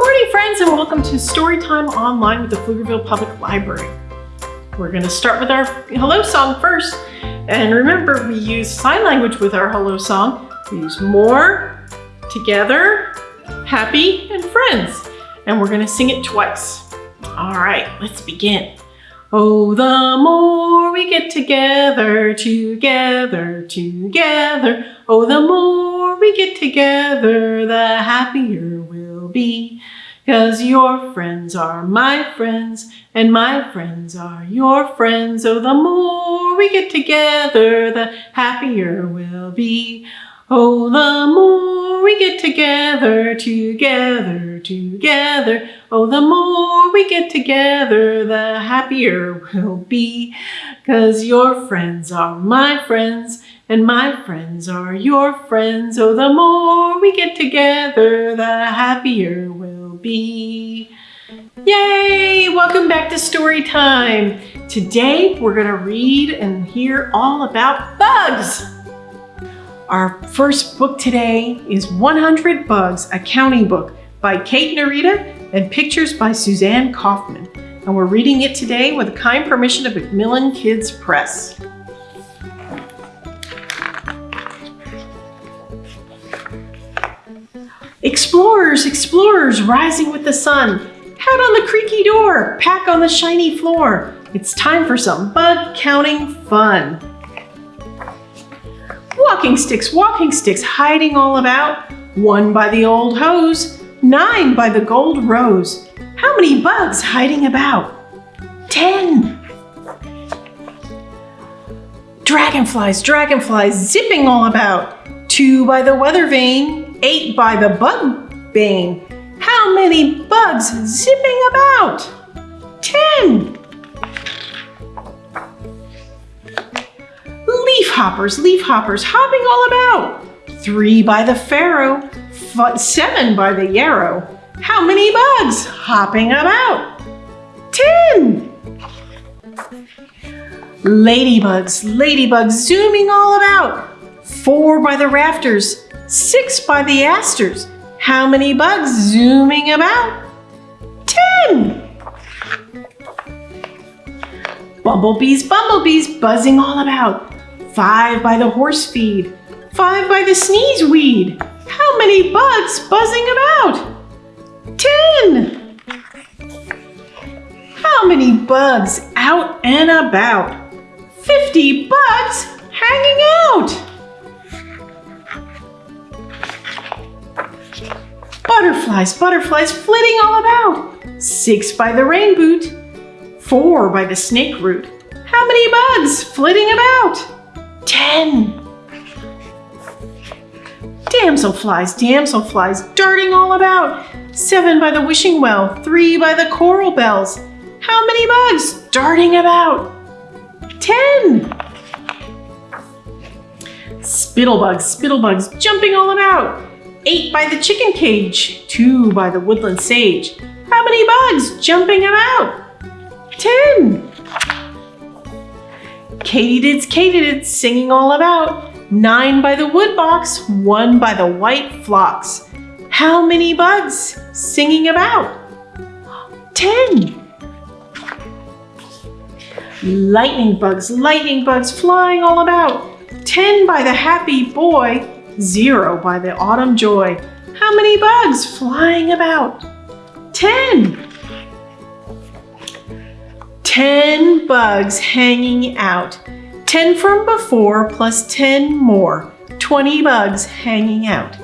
morning, friends, and welcome to Storytime Online with the Pflugerville Public Library. We're going to start with our hello song first. And remember, we use sign language with our hello song. We use more, together, happy, and friends. And we're going to sing it twice. All right, let's begin. Oh, the more we get together, together, together. Oh, the more we get together, the happier we'll be. Cause your friends are my friends, and my friends are your friends. Oh, the more we get together, the happier we'll be. Oh, the more we get together, together, together. Oh, the more we get together, the happier we'll be. Cause your friends are my friends, and my friends are your friends. Oh, the more we get together, the happier we'll be. Yay! Welcome back to story time. Today we're gonna read and hear all about bugs. Our first book today is 100 Bugs, a counting book by Kate Narita and pictures by Suzanne Kaufman. And we're reading it today with the kind permission of Macmillan Kids Press. Explorers, explorers, rising with the sun. Hat on the creaky door, pack on the shiny floor. It's time for some bug counting fun. Walking sticks, walking sticks, hiding all about. One by the old hose, nine by the gold rose. How many bugs hiding about? Ten. Dragonflies, dragonflies, zipping all about. Two by the weather vane, eight by the bug bane. How many bugs zipping about? Ten. Hoppers, leaf hoppers, hopping all about. Three by the Pharaoh, seven by the yarrow. How many bugs hopping about? Ten! Ladybugs, ladybugs zooming all about. Four by the rafters, six by the asters. How many bugs zooming about? Ten! Bumblebees, bumblebees buzzing all about. Five by the horse feed, five by the sneeze weed. How many bugs buzzing about? Ten! How many bugs out and about? Fifty bugs hanging out! Butterflies, butterflies flitting all about. Six by the rain boot, four by the snake root. How many bugs flitting about? Ten! Damselflies, damselflies, darting all about. Seven by the wishing well, three by the coral bells. How many bugs darting about? Ten! Spittlebugs, spittlebugs, jumping all about. Eight by the chicken cage, two by the woodland sage. How many bugs jumping about? Ten! Katydids, katydids, singing all about. Nine by the woodbox, one by the white phlox. How many bugs singing about? Ten. Lightning bugs, lightning bugs flying all about. Ten by the happy boy, zero by the autumn joy. How many bugs flying about? Ten. Ten bugs hanging out. 10 from before plus 10 more. 20 bugs hanging out.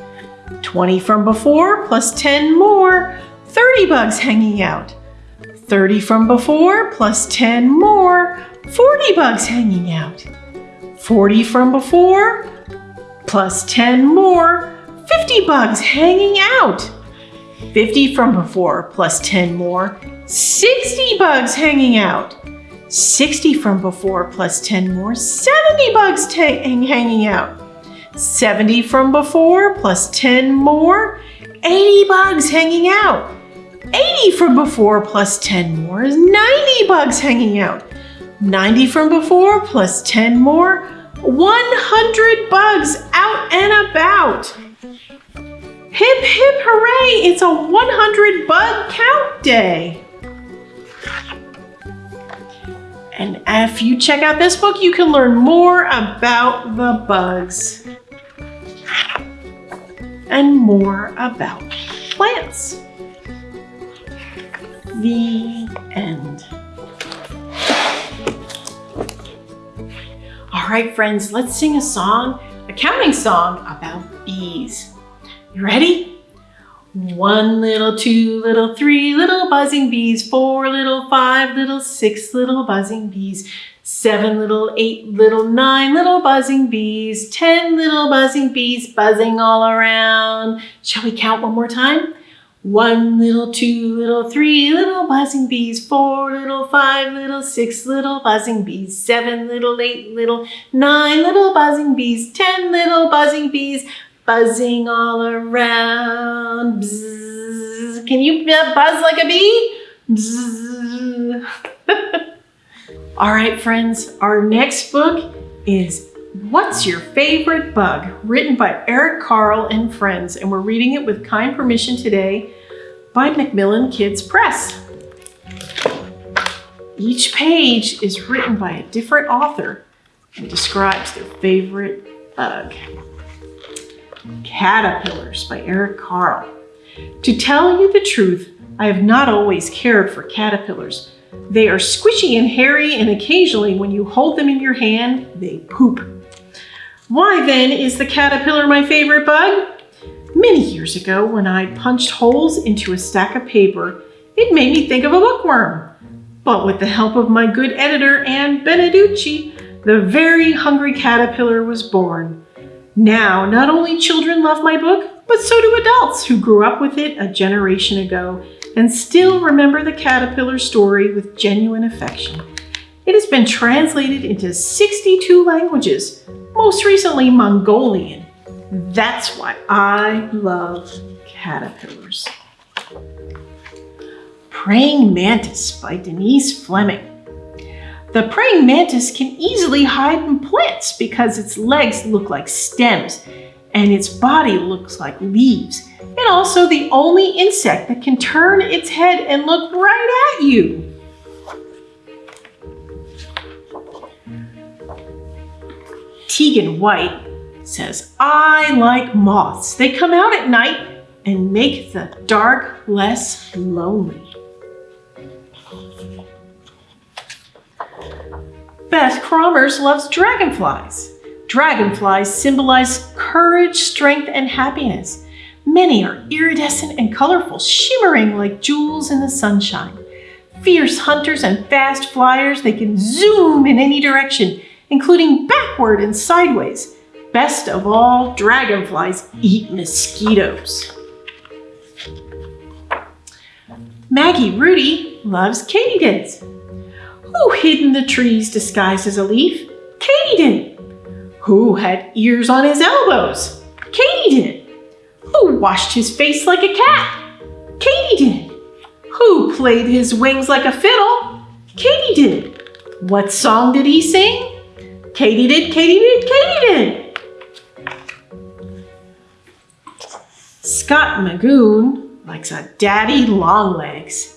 20 from before plus 10 more. 30 bugs hanging out. 30 from before plus 10 more. 40 bugs hanging out. 40 from before plus 10 more. 50 bugs hanging out. 50 from before plus 10 more. 60 bugs hanging out. 60 from before plus 10 more, 70 bugs hanging out. 70 from before plus 10 more, 80 bugs hanging out. 80 from before plus 10 more is 90 bugs hanging out. 90 from before plus 10 more, 100 bugs out and about. Hip hip hooray! It's a 100 bug count day. And if you check out this book, you can learn more about the bugs and more about plants. The end. All right, friends, let's sing a song, a counting song about bees. You ready? One little, two little, three little buzzing bees, four little, five little, six little buzzing bees, seven little, eight little, nine little buzzing bees, ten little buzzing bees buzzing all around. Shall we count one more time? One little, two little, three little buzzing bees, four little, five little, six little buzzing bees, seven little, eight little, nine little buzzing bees, ten little buzzing bees, buzzing all around. Can you buzz like a bee? all right, friends, our next book is What's Your Favorite Bug? written by Eric Carle and friends, and we're reading it with kind permission today by Macmillan Kids Press. Each page is written by a different author and describes their favorite bug. Caterpillars by Eric Carle. To tell you the truth, I have not always cared for caterpillars. They are squishy and hairy and occasionally when you hold them in your hand, they poop. Why then is the caterpillar my favorite bug? Many years ago when I punched holes into a stack of paper, it made me think of a bookworm. But with the help of my good editor, Ann Beneduce, the very hungry caterpillar was born. Now, not only children love my book, but so do adults who grew up with it a generation ago and still remember the caterpillar story with genuine affection. It has been translated into 62 languages, most recently Mongolian. That's why I love caterpillars. Praying Mantis by Denise Fleming. The praying mantis can easily hide in plants because its legs look like stems and its body looks like leaves. And also the only insect that can turn its head and look right at you. Teagan White says, I like moths. They come out at night and make the dark less lonely. Beth Krommes loves dragonflies. Dragonflies symbolize courage, strength, and happiness. Many are iridescent and colorful, shimmering like jewels in the sunshine. Fierce hunters and fast flyers, they can zoom in any direction, including backward and sideways. Best of all, dragonflies eat mosquitoes. Maggie Rudy loves katydids. Who hid in the trees disguised as a leaf? Katy didn't. Who had ears on his elbows? Katy didn't. Who washed his face like a cat? Katy didn't. Who played his wings like a fiddle? Katy didn't. What song did he sing? Katy did, Katy did, Katy did. Scott Magoon likes a daddy long legs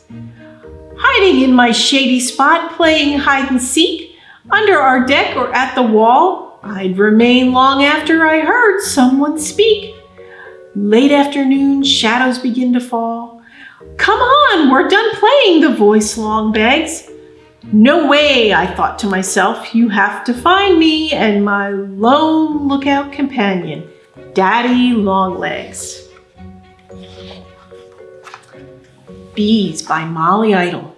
hiding in my shady spot playing hide and seek, under our deck or at the wall, I'd remain long after I heard someone speak. Late afternoon, shadows begin to fall. Come on, we're done playing, the voice long begs. No way, I thought to myself, you have to find me and my lone lookout companion, Daddy Longlegs. Bees by Molly Idle.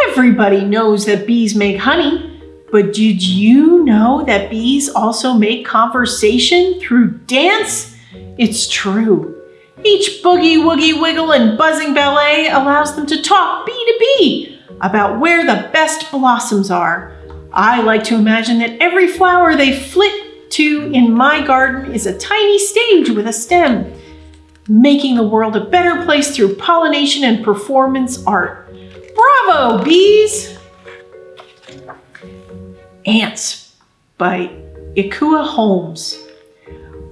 Everybody knows that bees make honey, but did you know that bees also make conversation through dance? It's true. Each boogie, woogie, wiggle, and buzzing ballet allows them to talk bee to bee about where the best blossoms are. I like to imagine that every flower they flit to in my garden is a tiny stage with a stem making the world a better place through pollination and performance art. Bravo, bees! Ants by Ekua Holmes.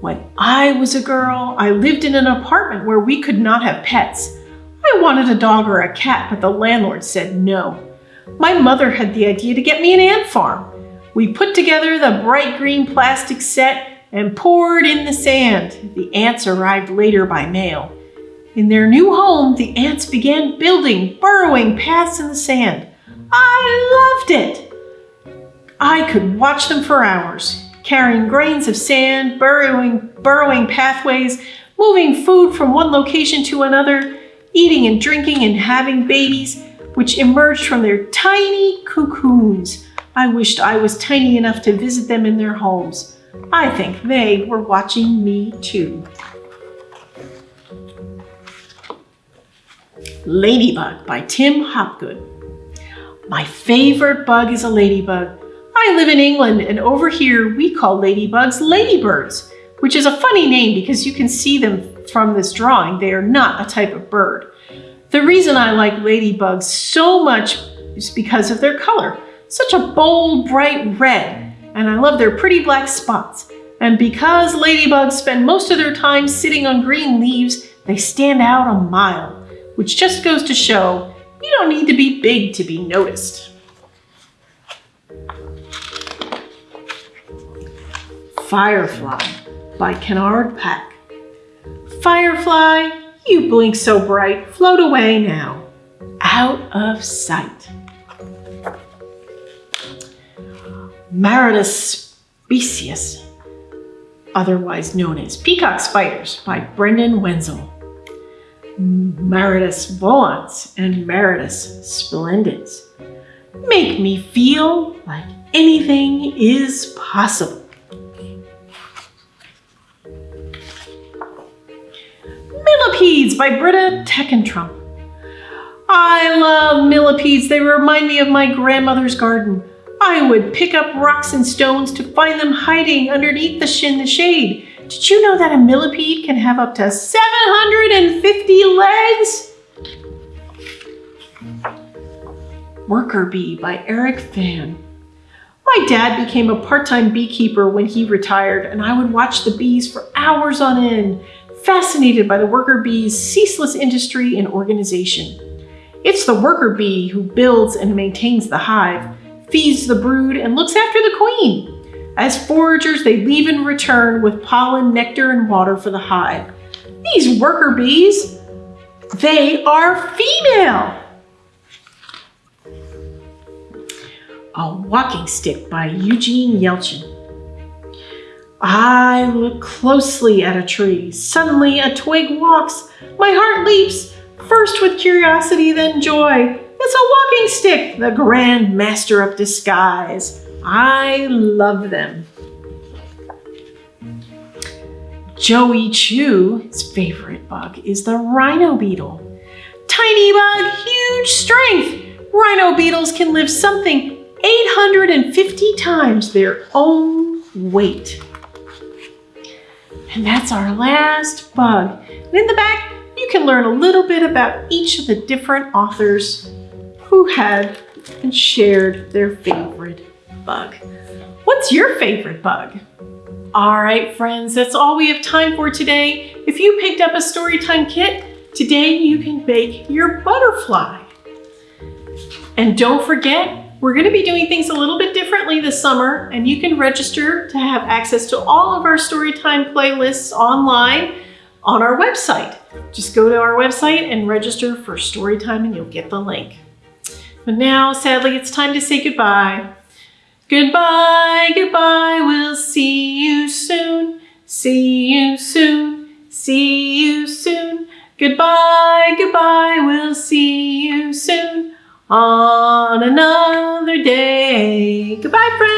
When I was a girl, I lived in an apartment where we could not have pets. I wanted a dog or a cat, but the landlord said no. My mother had the idea to get me an ant farm. We put together the bright green plastic set and poured in the sand. The ants arrived later by mail. In their new home, the ants began building, burrowing paths in the sand. I loved it. I could watch them for hours, carrying grains of sand, burrowing, burrowing pathways, moving food from one location to another, eating and drinking and having babies, which emerged from their tiny cocoons. I wished I was tiny enough to visit them in their homes. I think they were watching me too. Ladybug by Tim Hopgood. My favorite bug is a ladybug. I live in England and over here we call ladybugs ladybirds, which is a funny name because you can see them from this drawing. They are not a type of bird. The reason I like ladybugs so much is because of their color. Such a bold, bright red, and I love their pretty black spots. And because ladybugs spend most of their time sitting on green leaves, they stand out a mile, which just goes to show you don't need to be big to be noticed. Firefly by Kenard Pak. Firefly, you blink so bright, float away now, out of sight. Maratus specius, otherwise known as peacock spiders, by Brendan Wenzel. Maratus volans and Maratus splendens make me feel like anything is possible. Millipedes by Britta Teckentrup. I love millipedes. They remind me of my grandmother's garden. I would pick up rocks and stones to find them hiding underneath the shin the shade. Did you know that a millipede can have up to 750 legs? Worker Bee by Eric Fan. My dad became a part-time beekeeper when he retired and I would watch the bees for hours on end, fascinated by the worker bee's ceaseless industry and organization. It's the worker bee who builds and maintains the hive, feeds the brood, and looks after the queen. As foragers, they leave and return with pollen, nectar, and water for the hive. These worker bees, they are female. A Walking Stick by Eugene Yelchin. I look closely at a tree. Suddenly a twig walks. My heart leaps, first with curiosity, then joy. It's a walking stick, the grand master of disguise. I love them. Joey Chu's favorite bug is the rhino beetle. Tiny bug, huge strength. Rhino beetles can lift something 850 times their own weight. And that's our last bug. And in the back, you can learn a little bit about each of the different authors who had and shared their favorite bug. What's your favorite bug? All right, friends, that's all we have time for today. If you picked up a Storytime kit, today you can bake your butterfly. And don't forget, we're gonna be doing things a little bit differently this summer, and you can register to have access to all of our Storytime playlists online on our website. Just go to our website and register for Storytime and you'll get the link. But now, sadly, it's time to say goodbye. Goodbye, goodbye, we'll see you soon, see you soon, see you soon. Goodbye, goodbye, we'll see you soon on another day. Goodbye, friends.